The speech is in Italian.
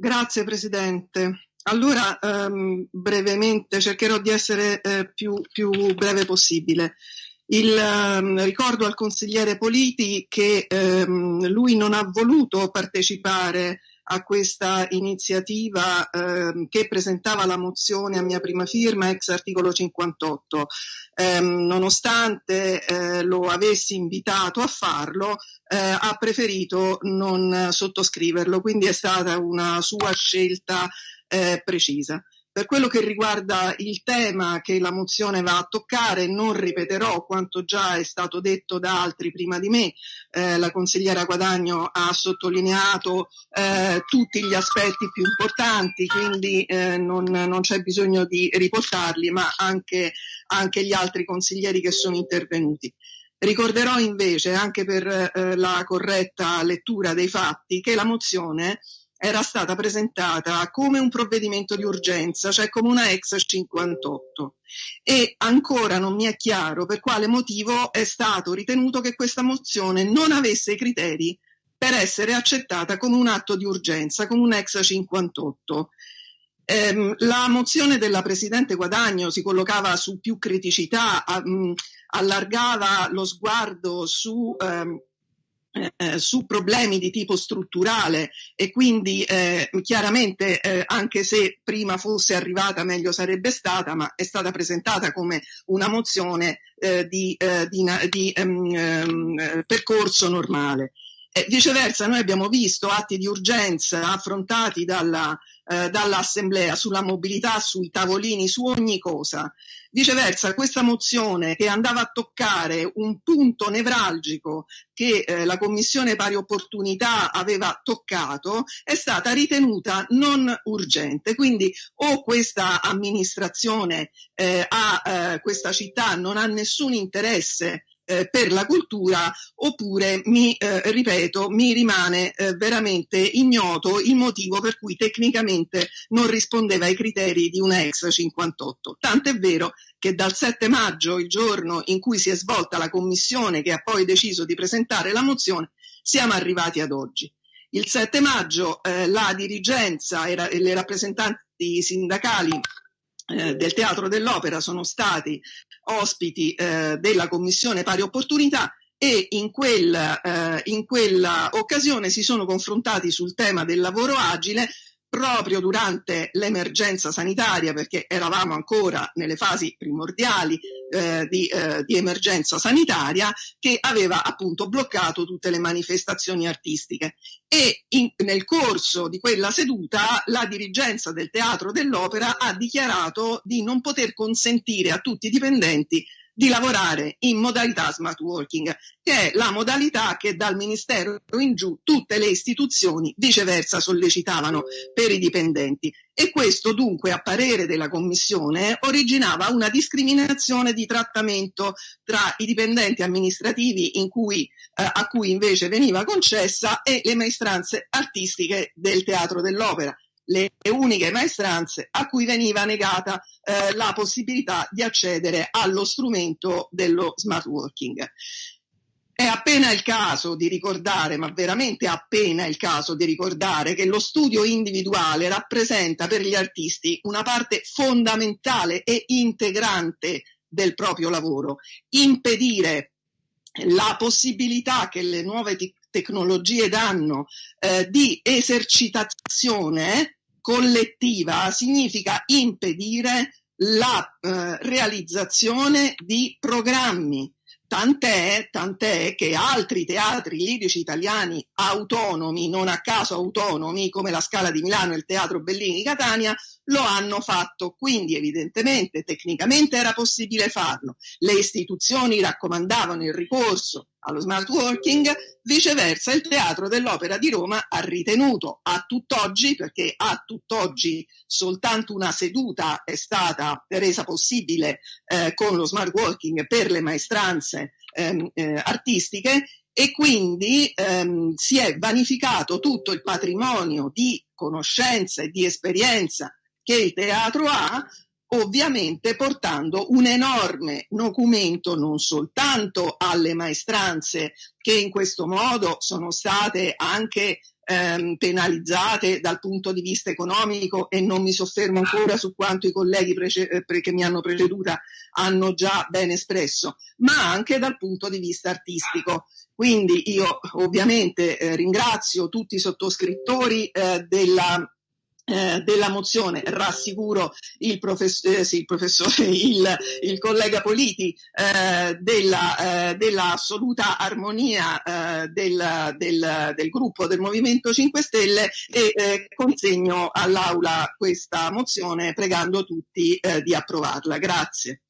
Grazie Presidente. Allora, ehm, brevemente, cercherò di essere eh, più, più, breve possibile. Il, ehm, ricordo al consigliere Politi che ehm, lui non ha voluto partecipare a questa iniziativa eh, che presentava la mozione a mia prima firma ex articolo 58. Eh, nonostante eh, lo avessi invitato a farlo, eh, ha preferito non sottoscriverlo, quindi è stata una sua scelta eh, precisa. Per quello che riguarda il tema che la mozione va a toccare, non ripeterò quanto già è stato detto da altri prima di me. Eh, la consigliera Guadagno ha sottolineato eh, tutti gli aspetti più importanti, quindi eh, non, non, c'è bisogno di riportarli, ma anche, anche gli altri consiglieri che sono intervenuti. Ricorderò invece, anche per eh, la corretta lettura dei fatti, che la mozione era stata presentata come un provvedimento di urgenza, cioè come una ex 58 e ancora non mi è chiaro per quale motivo è stato ritenuto che questa mozione non avesse i criteri per essere accettata come un atto di urgenza, come un ex 58. Eh, la mozione della Presidente Guadagno si collocava su più criticità, a, mh, allargava lo sguardo su ehm, eh, su problemi di tipo strutturale e quindi eh, chiaramente eh, anche se prima fosse arrivata meglio sarebbe stata, ma è stata presentata come una mozione eh, di, eh, di, di um, percorso normale. Viceversa noi abbiamo visto atti di urgenza affrontati dalla, dall'Assemblea sulla mobilità, sui tavolini, su ogni cosa. Viceversa, questa mozione che andava a toccare un punto nevralgico che eh, la Commissione Pari Opportunità aveva toccato è stata ritenuta non urgente. Quindi o questa amministrazione eh, a eh, questa città non ha nessun interesse eh, per la cultura oppure mi eh, ripeto mi rimane eh, veramente ignoto il motivo per cui tecnicamente non rispondeva ai criteri di una ex 58 tant'è vero che dal 7 maggio il giorno in cui si è svolta la commissione che ha poi deciso di presentare la mozione siamo arrivati ad oggi. Il 7 maggio eh, la dirigenza e le rappresentanti sindacali eh, del Teatro dell'Opera sono stati ospiti eh, della Commissione Pari Opportunità e in, quel, eh, in quella occasione si sono confrontati sul tema del lavoro agile proprio durante l'emergenza sanitaria, perché eravamo ancora nelle fasi primordiali eh, di, eh, di, emergenza sanitaria, che aveva appunto bloccato tutte le manifestazioni artistiche. E in, nel corso di quella seduta la dirigenza del Teatro dell'Opera ha dichiarato di non poter consentire a tutti i dipendenti di lavorare in modalità smart working, che è la modalità che dal Ministero in giù tutte le istituzioni viceversa sollecitavano per i dipendenti. E questo dunque, a parere della Commissione, originava una discriminazione di trattamento tra i dipendenti amministrativi cui, eh, a cui invece veniva concessa e le maestranze artistiche del Teatro dell'Opera le uniche maestranze a cui veniva negata eh, la possibilità di accedere allo strumento dello smart working. È appena il caso di ricordare, ma veramente appena il caso di ricordare che lo studio individuale rappresenta per gli artisti una parte fondamentale e integrante del proprio lavoro. Impedire la possibilità che le nuove te- tecnologie danno eh, di esercitazione collettiva significa impedire la eh, realizzazione di programmi. Tant'è, tant'è che altri teatri lirici italiani autonomi, non a caso autonomi, come la Scala di Milano e il Teatro Bellini Catania, lo hanno fatto. Quindi evidentemente tecnicamente era possibile farlo. Le istituzioni raccomandavano il ricorso allo smart working, viceversa il Teatro dell'Opera di Roma ha ritenuto a tutt'oggi, perché a tutt'oggi soltanto una seduta è stata resa possibile eh, con lo smart working per le maestranze ehm, eh, artistiche, e quindi ehm, si è vanificato tutto il patrimonio di conoscenza e di esperienza che il teatro ha ovviamente portando un enorme documento non soltanto alle maestranze che in questo modo sono state anche ehm, penalizzate dal punto di vista economico e non mi soffermo ancora su quanto i colleghi prece- eh, che mi hanno preceduta hanno già ben espresso, ma anche dal punto di vista artistico. Quindi io ovviamente eh, ringrazio tutti i sottoscrittori eh, della eh, della mozione rassicuro il, profess- eh, sì, il professore, il, il, collega Politi eh, della, eh, della, assoluta armonia eh, del, del, del, gruppo del Movimento 5 Stelle e consegno all'Aula questa mozione pregando tutti di approvarla. Grazie.